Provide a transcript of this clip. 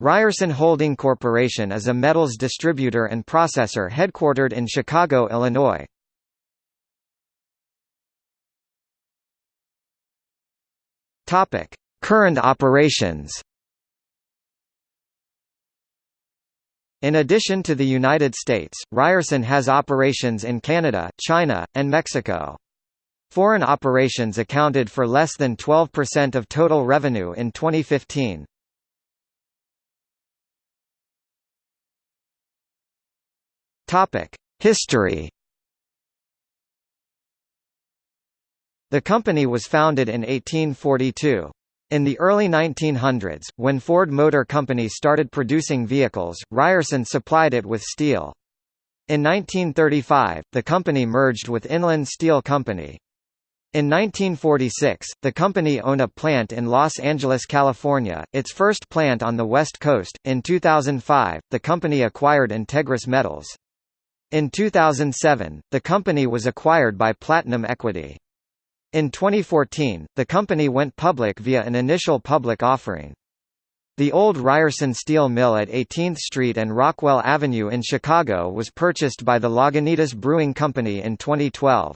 Ryerson Holding Corporation is a metals distributor and processor headquartered in Chicago, Illinois. Topic: Current operations. In addition to the United States, Ryerson has operations in Canada, China, and Mexico. Foreign operations accounted for less than 12% of total revenue in 2015. Topic: History. The company was founded in 1842. In the early 1900s, when Ford Motor Company started producing vehicles, Ryerson supplied it with steel. In 1935, the company merged with Inland Steel Company. In 1946, the company owned a plant in Los Angeles, California, its first plant on the West Coast. In 2005, the company acquired Integris Metals. In 2007, the company was acquired by Platinum Equity. In 2014, the company went public via an initial public offering. The old Ryerson Steel Mill at 18th Street and Rockwell Avenue in Chicago was purchased by the Lagunitas Brewing Company in 2012.